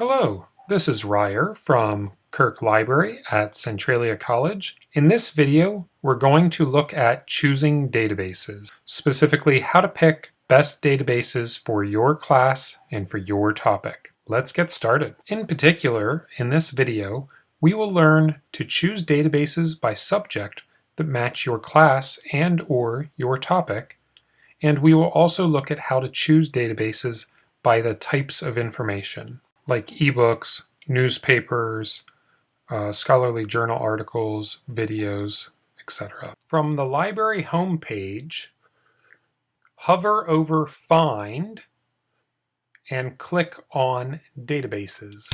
Hello, this is Ryer from Kirk Library at Centralia College. In this video, we're going to look at choosing databases, specifically how to pick best databases for your class and for your topic. Let's get started. In particular, in this video, we will learn to choose databases by subject that match your class and or your topic, and we will also look at how to choose databases by the types of information like ebooks, newspapers, uh, scholarly journal articles, videos, etc. From the library homepage, hover over Find and click on Databases.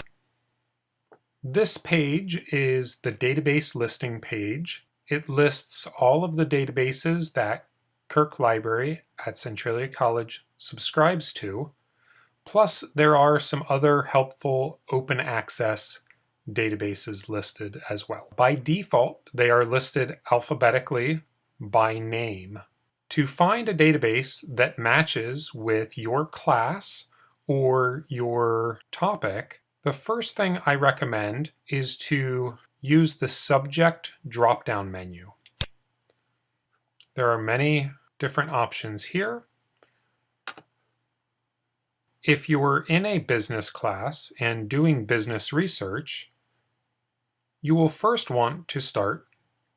This page is the database listing page. It lists all of the databases that Kirk Library at Centralia College subscribes to, Plus, there are some other helpful open access databases listed as well. By default, they are listed alphabetically by name. To find a database that matches with your class or your topic, the first thing I recommend is to use the subject drop-down menu. There are many different options here. If you're in a business class and doing business research, you will first want to start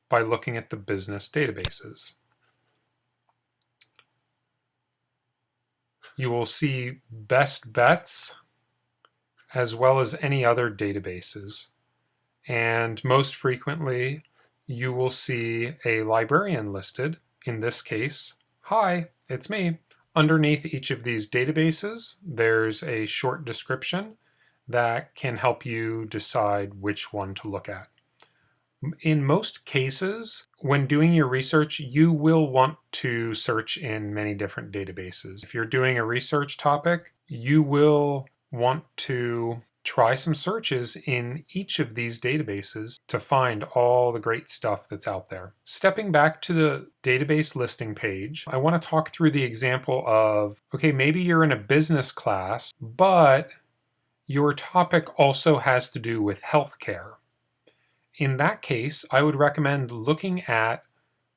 by looking at the business databases. You will see best bets as well as any other databases. And most frequently, you will see a librarian listed. In this case, hi, it's me. Underneath each of these databases, there's a short description that can help you decide which one to look at. In most cases, when doing your research, you will want to search in many different databases. If you're doing a research topic, you will want to try some searches in each of these databases to find all the great stuff that's out there. Stepping back to the database listing page, I want to talk through the example of, okay, maybe you're in a business class, but your topic also has to do with healthcare. In that case, I would recommend looking at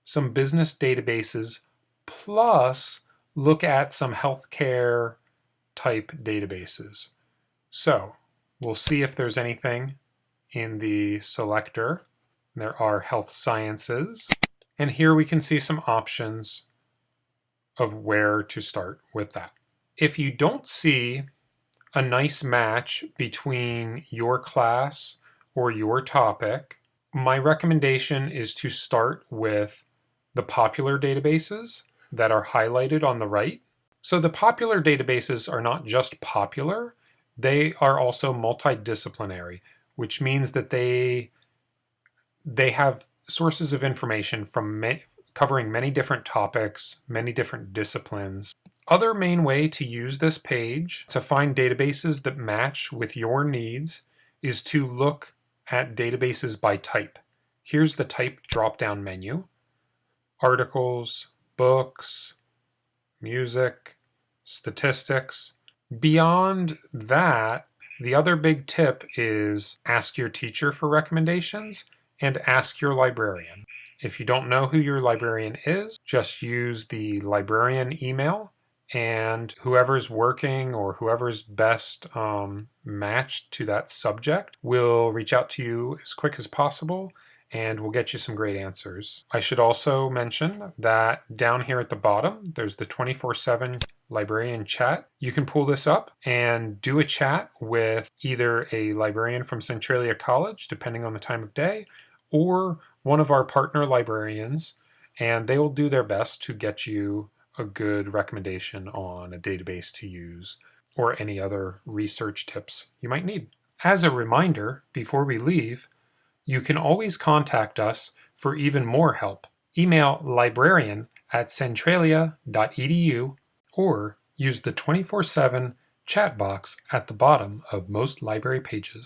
some business databases plus look at some healthcare type databases. So We'll see if there's anything in the selector. There are health sciences. And here we can see some options of where to start with that. If you don't see a nice match between your class or your topic, my recommendation is to start with the popular databases that are highlighted on the right. So the popular databases are not just popular, they are also multidisciplinary, which means that they they have sources of information from many, covering many different topics, many different disciplines. Other main way to use this page to find databases that match with your needs is to look at databases by type. Here's the type drop-down menu. Articles, books, music, statistics, Beyond that, the other big tip is ask your teacher for recommendations and ask your librarian. If you don't know who your librarian is, just use the librarian email and whoever's working or whoever's best um, matched to that subject will reach out to you as quick as possible and we'll get you some great answers. I should also mention that down here at the bottom, there's the 24-7 librarian chat. You can pull this up and do a chat with either a librarian from Centralia College, depending on the time of day, or one of our partner librarians, and they will do their best to get you a good recommendation on a database to use or any other research tips you might need. As a reminder, before we leave, you can always contact us for even more help. Email librarian at centralia.edu or use the 24-7 chat box at the bottom of most library pages.